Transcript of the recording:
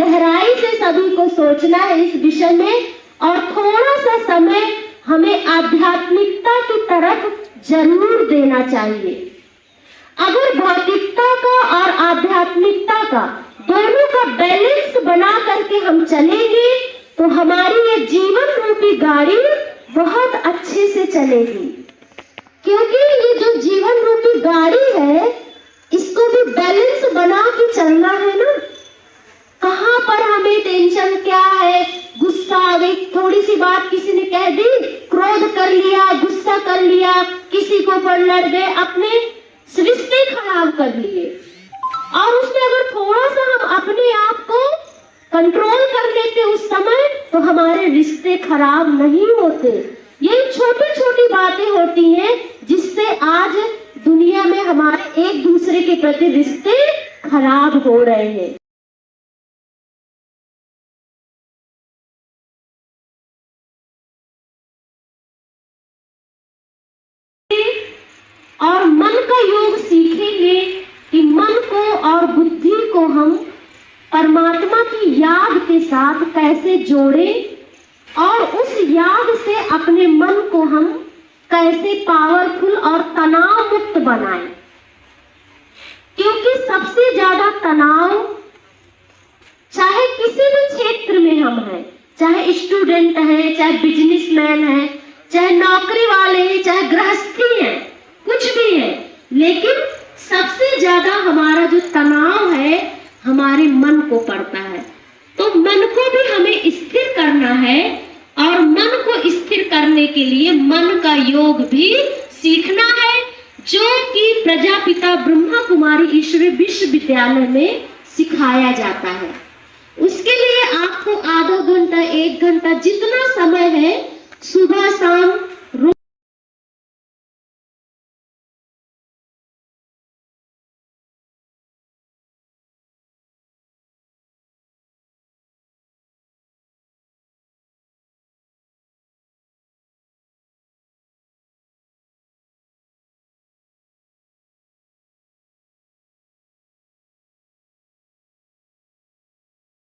गहराई से सभी को सोचना है इस विषय में और थोड़ा सा समय हमें आध्यात्मिकता की तरफ़ ज़रूर देना चाहिए। अगर भौतिकता का और आध्यात्मिकता का दोनों का बैलेंस बना करके हम चलेंगे तो हमारी ये जीवन रूपी गाड़ी बहुत अच्छे से चलेगी। क्योंकि ये जो जीवन रूपी गाड़ी है, इसको भी बैलेंस बना के चलना सी बात किसी ने कह दी? क्रोध कर लिया, गुस्सा कर लिया, किसी को पर लड़ गए, अपने रिश्ते खराब कर लिए। और उसमें अगर थोड़ा सा हम अपने आप को कंट्रोल कर लेते उस समय तो हमारे रिश्ते खराब नहीं होते। ये छोटी छोटी बातें होती हैं, जिससे आज दुनिया में हमारे एक दूसरे के प्रति रिश्ते खराब हो रहे हैं। और मन का योग सीखेंगे कि मन को और बुद्धि को हम परमात्मा की याद के साथ कैसे जोड़ें और उस याद से अपने मन को हम कैसे पावरफुल और तनाव मुक्त बनाएँ। क्योंकि सबसे ज़्यादा तनाव चाहे किसी भी क्षेत्र में हम हैं, चाहे स्टूडेंट हैं, चाहे बिजनेसमैन हैं, चाहे नौकरी वाले हैं, चाहे गृहस्थी हैं कुछ भी है। लेकिन सबसे ज़्यादा हमारा जो तनाव है, हमारे मन को पड़ता है। तो मन को भी हमें स्थिर करना है और मन को स्थिर करने के लिए मन का योग भी सीखना है, जो कि प्रजापिता ब्रह्मा कुमारी ईश्वरी विश्वविद्यालय में सिखाया जाता है। उसके लिए आपको आधा घंटा, एक घंटा जितना समय है, सुबह शाम